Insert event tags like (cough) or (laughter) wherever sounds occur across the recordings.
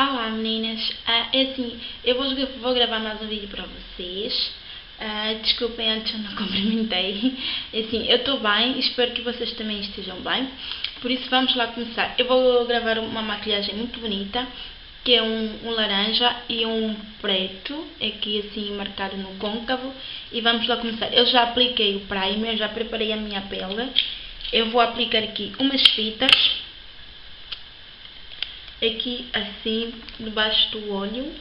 Olá meninas, ah, é assim, eu vou, vou, gravar mais um vídeo para vocês. Ah, desculpem antes eu não (laughs) cumprimentei. É assim, eu estou bem, espero que vocês também estejam bem. Por isso vamos lá começar. Eu vou gravar uma maquilhagem muito bonita, que é um, um laranja e um preto, aqui assim marcado no côncavo. E vamos lá começar. Eu já apliquei o primer, já preparei a minha pele. Eu vou aplicar aqui umas fitas aqui assim, debaixo do olho.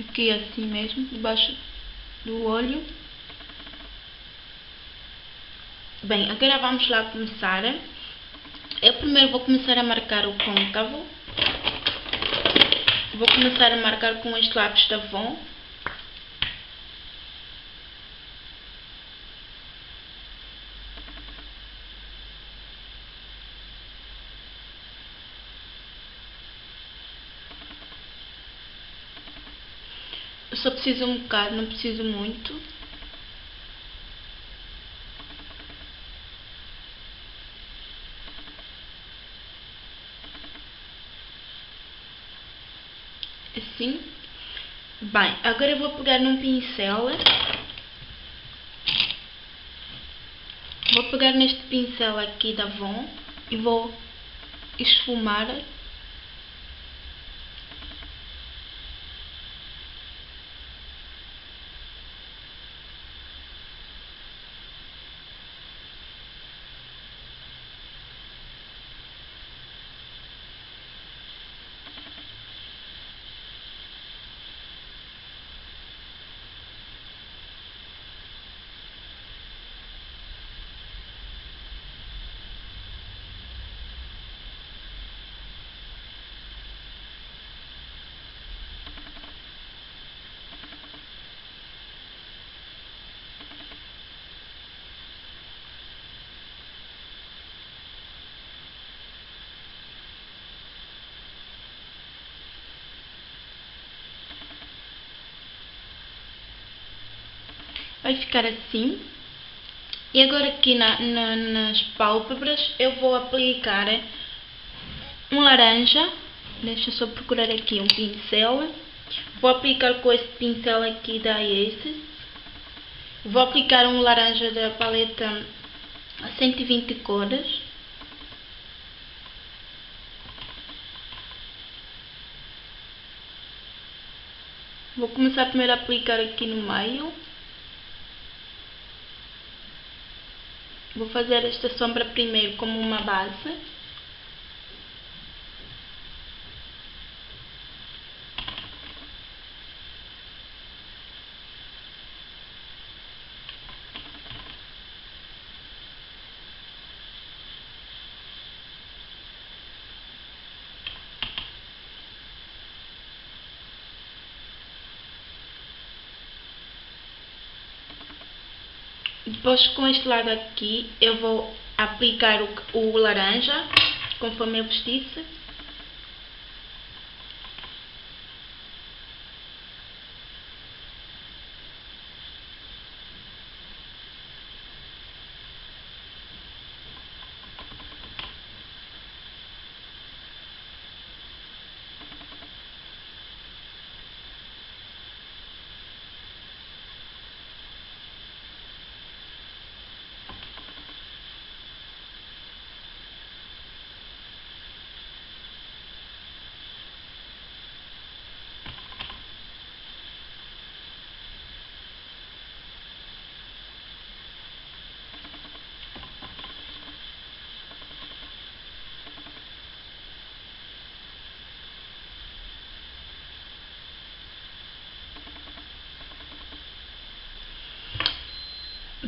Aqui assim mesmo, debaixo do olho. Bem, agora vamos lá começar. Eu primeiro vou começar a marcar o côncavo. Vou começar a marcar com este lápis da Avon. Preciso um bocado, não preciso muito. Assim. Bem, agora eu vou pegar num pincel. Vou pegar neste pincel aqui da Avon e vou esfumar vai ficar assim. E agora aqui na, na, nas pálpebras eu vou aplicar um laranja. Deixa eu só procurar aqui um pincel. Vou aplicar com este pincel aqui da Aces. Vou aplicar um laranja da paleta 120 cores. Vou começar primeiro a aplicar aqui no meio. Vou fazer esta sombra primeiro como uma base. Depois com este lado aqui eu vou aplicar o, o laranja, conforme eu vos disse.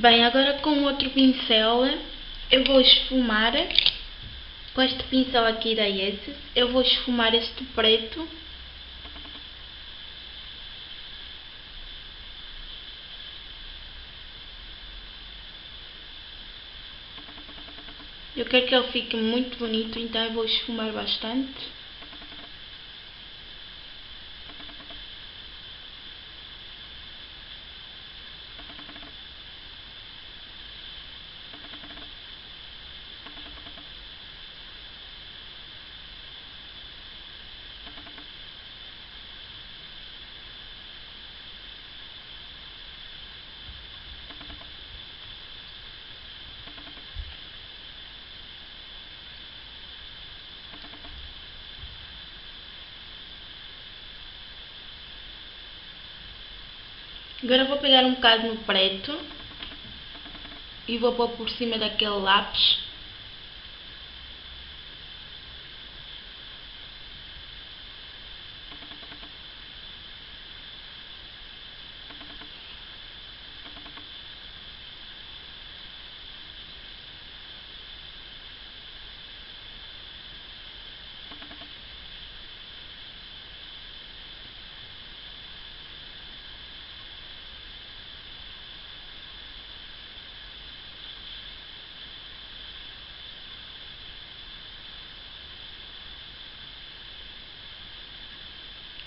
Bem, agora com outro pincel eu vou esfumar com este pincel aqui da Yes, eu vou esfumar este preto Eu quero que ele fique muito bonito, então eu vou esfumar bastante. Agora vou pegar um bocado no preto e vou pôr por cima daquele lápis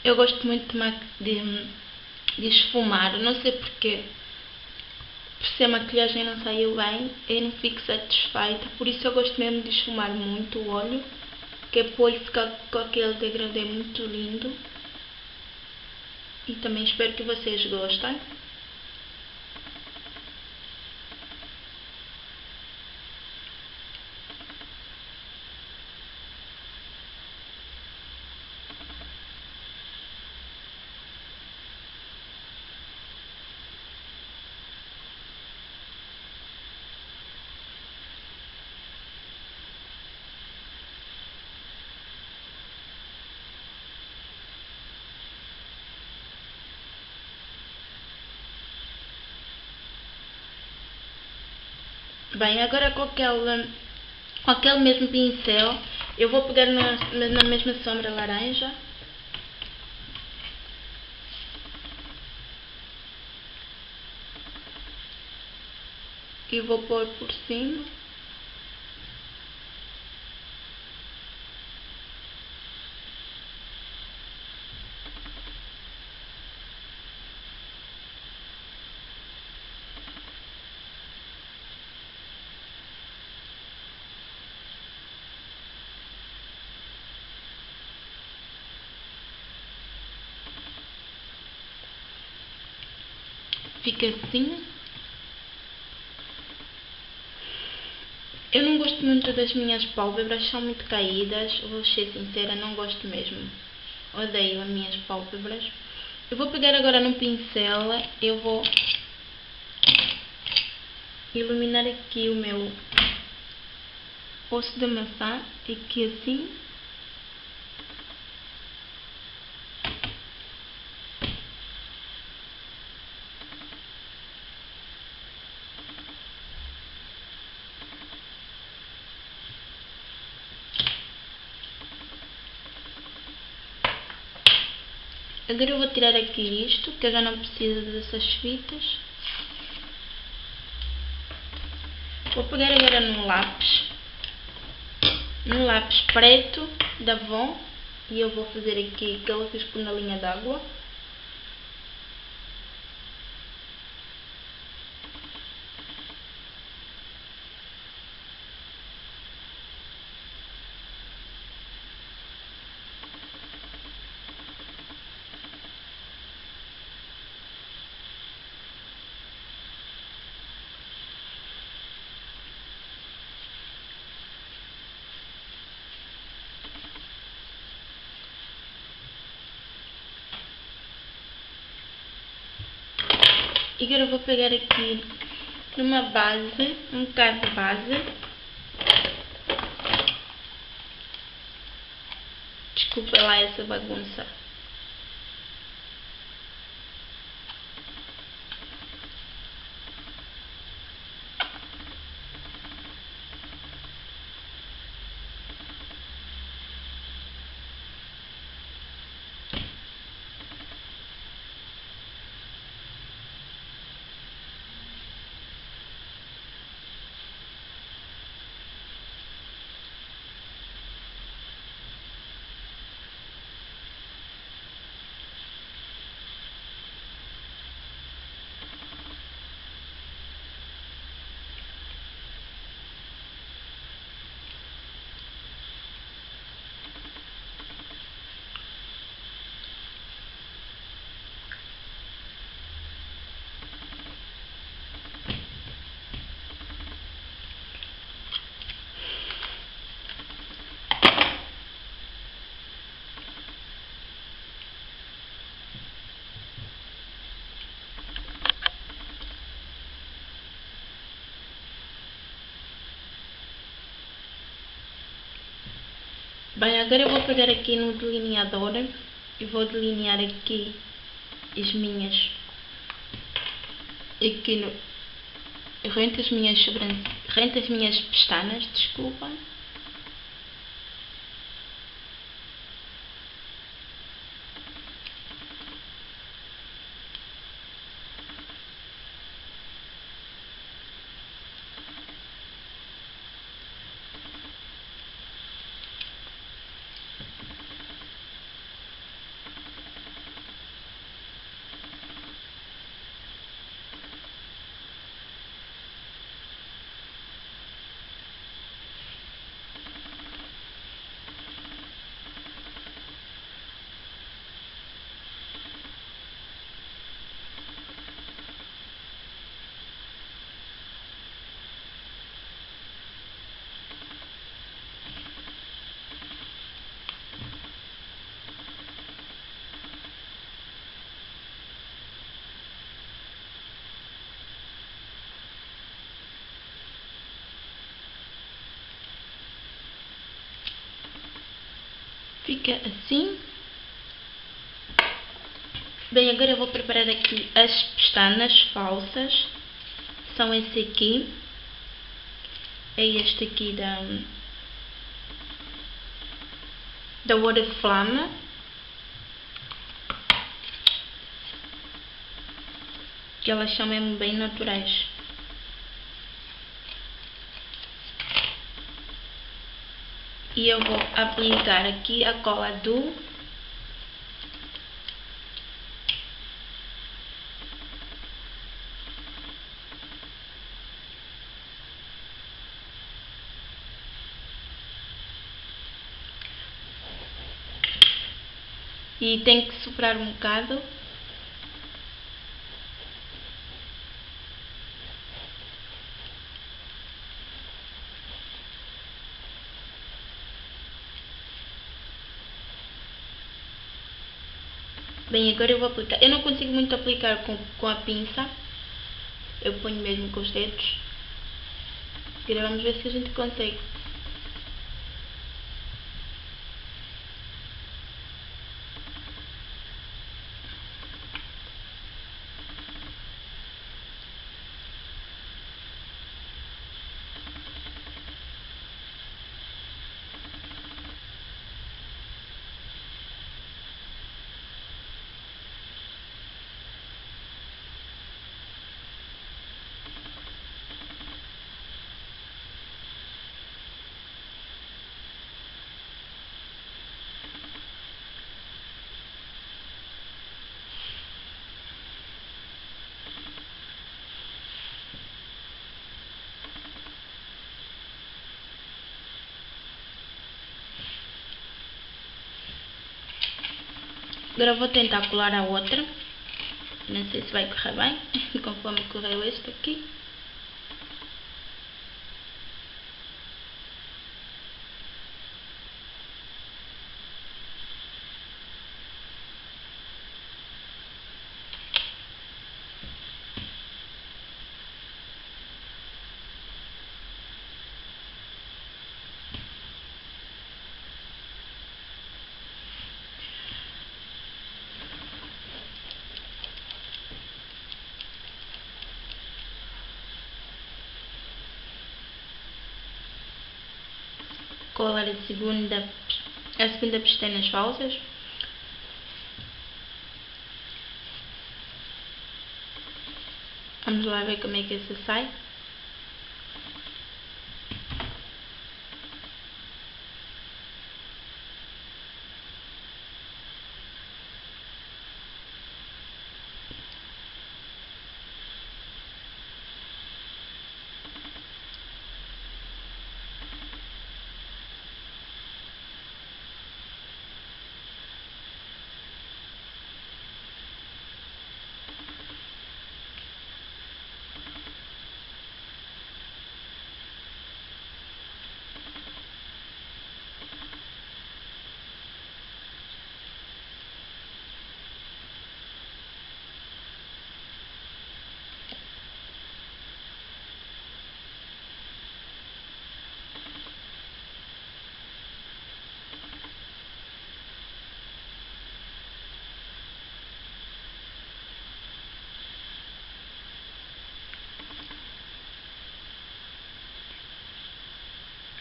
Eu gosto muito de, de, esfumar, não sei porquê. Por se a maquilhagem não saiu bem, eu não fico satisfeita. Por isso eu gosto mesmo de esfumar muito o olho, que é para o olho ficar com aquele degradê muito lindo. E também espero que vocês gostem. Bem, agora com aquele, com aquele mesmo pincel, eu vou pegar na, na mesma sombra laranja. E vou pôr por cima. Assim. Eu não gosto muito das minhas pálpebras, são muito caídas. Vou ser sincera, não gosto mesmo. Odeio as minhas pálpebras. Eu vou pegar agora no pincel, eu vou iluminar aqui o meu osso de maçã, aqui assim. Agora eu vou tirar aqui isto, que eu já não preciso dessas fitas. Vou pegar agora num lápis, num lápis preto da Avon, e eu vou fazer aqui eu fiz na linha d'água. E agora eu vou pegar aqui numa base, um bocado de base. Desculpa lá essa bagunça. Bem, agora eu vou pegar aqui no delineador e vou delinear aqui as minhas aqui no rento as minhas rento as minhas pestanas, desculpa Fica assim. Bem, agora eu vou preparar aqui as pestanas falsas. São esse aqui. É este aqui da... Da Oriflame. Que elas são mesmo bem naturais. E eu vou aplicar aqui a cola do e tem que soprar um bocado Bem, agora eu vou aplicar. Eu não consigo muito aplicar com, com a pinça. Eu ponho mesmo com os dedos. Agora vamos ver se a gente consegue. Agora vou tentar colar a outra. Não sei se vai correr bem, (laughs) conforme correu este aqui. Colar a segunda, a segunda pestanas falsas. Vamos lá ver como é que essa sai.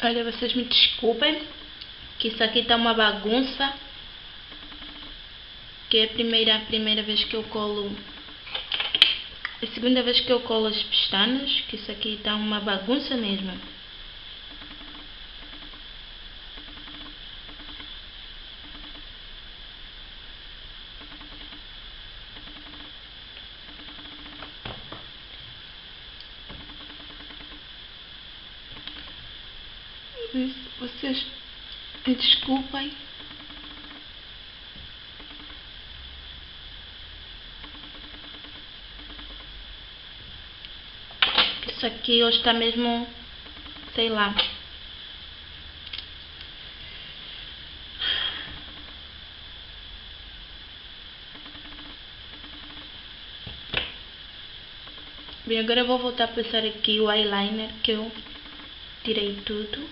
Olha, vocês me desculpem, que isso aqui está uma bagunça. Que é a primeira, a primeira vez que eu colo... A segunda vez que eu colo as pestanas, que isso aqui está uma bagunça mesmo. vocês me desculpem. Isso aqui hoje está mesmo, sei lá. Bem, agora eu vou voltar a passar aqui o eyeliner que eu tirei tudo.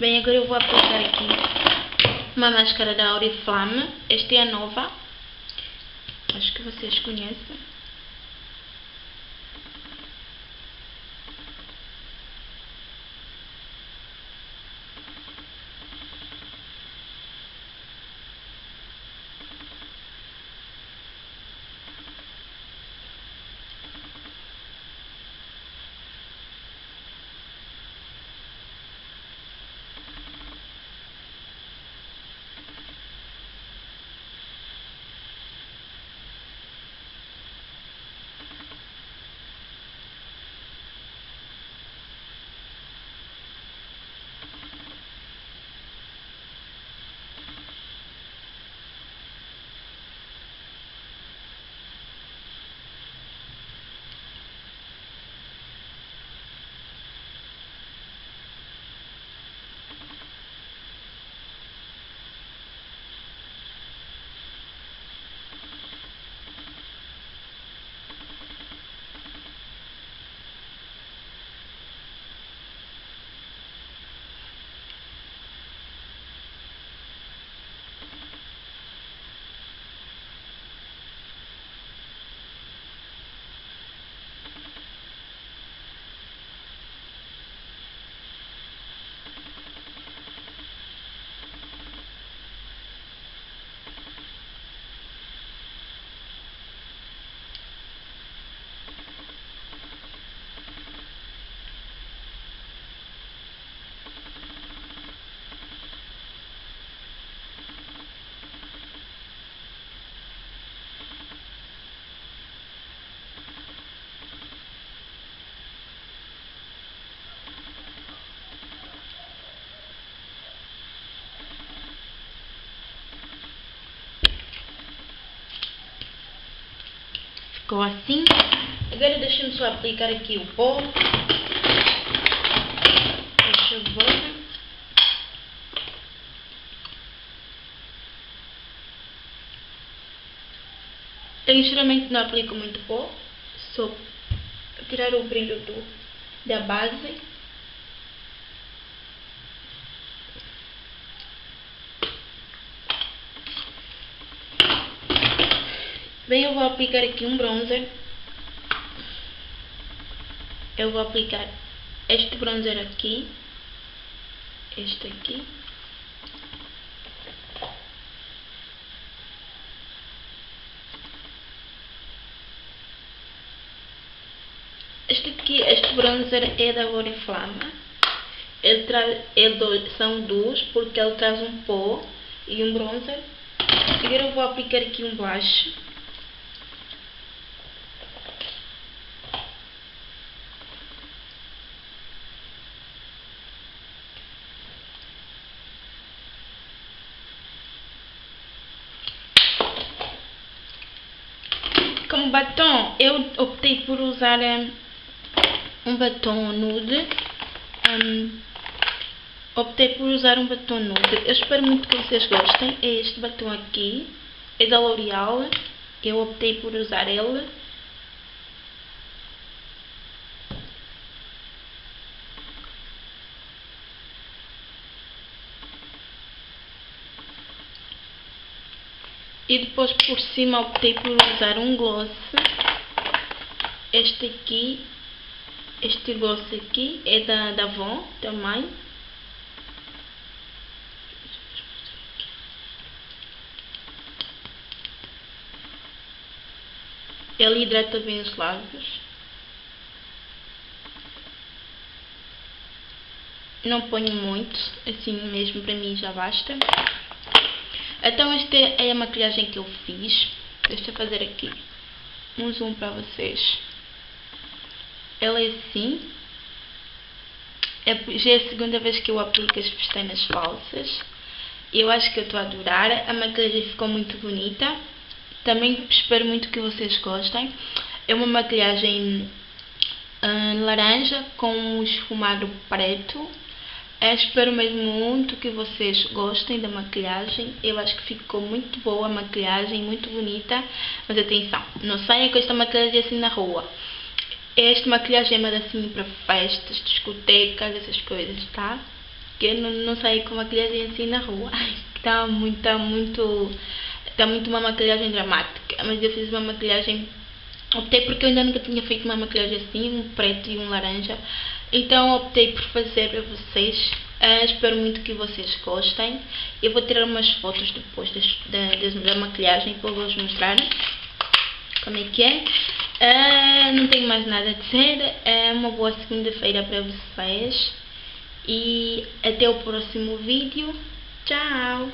Bem, agora eu vou aplicar aqui uma máscara da Oriflame. Esta é a nova. Acho que vocês conhecem. Ficou assim. Agora deixa-me só aplicar aqui o pó. Deixa eu ver. Eu geralmente não aplico muito pó, só tirar o brilho do, da base. Bem, eu vou aplicar aqui um bronzer. Eu vou aplicar este bronzer aqui. Este aqui. Este aqui, este bronzer é da Oriflama. Ele traz, ele, são dois porque ele traz um pó e um bronzer. Agora eu vou aplicar aqui um blush. Como batom, eu optei por usar um, batom nude. Um, optei por usar um batom nude. Eu espero muito que vocês gostem. É este batom aqui. é da L'Oreal. Eu optei por usar ele. E depois por cima optei por usar um gloss. Este aqui, este gloss aqui é da, da Avon também. Ele hidrata bem os lábios. Não ponho muito, assim mesmo para mim já basta. Então esta é a maquilhagem que eu fiz. Deixa eu fazer aqui um zoom para vocês. Ela é assim. É, já é a segunda vez que eu aplico as pestanas falsas. Eu acho que eu estou a adorar. A maquilhagem ficou muito bonita. Também espero muito que vocês gostem. É uma maquilhagem uh, laranja com um esfumado preto. Eu espero mesmo muito que vocês gostem da maquilhagem. Eu acho que ficou muito boa a maquilhagem, muito bonita. Mas atenção, não saia com esta maquilhagem assim na rua. Esta maquilhagem é mais assim para festas, discotecas, essas coisas, tá? Que eu não, não saia com maquilhagem assim na rua. (laughs) Ai, tá muito, tá muito, tá muito uma maquilhagem dramática. Mas eu fiz uma maquilhagem Optei porque eu ainda nunca tinha feito uma maquilhagem assim, um preto e um laranja. Então optei por fazer para vocês. Uh, espero muito que vocês gostem. Eu vou tirar umas fotos depois das, da, da maquilhagem para vos mostrar como é que é. Uh, não tenho mais nada a dizer. É uma boa segunda-feira para vocês. E até o próximo vídeo. Tchau!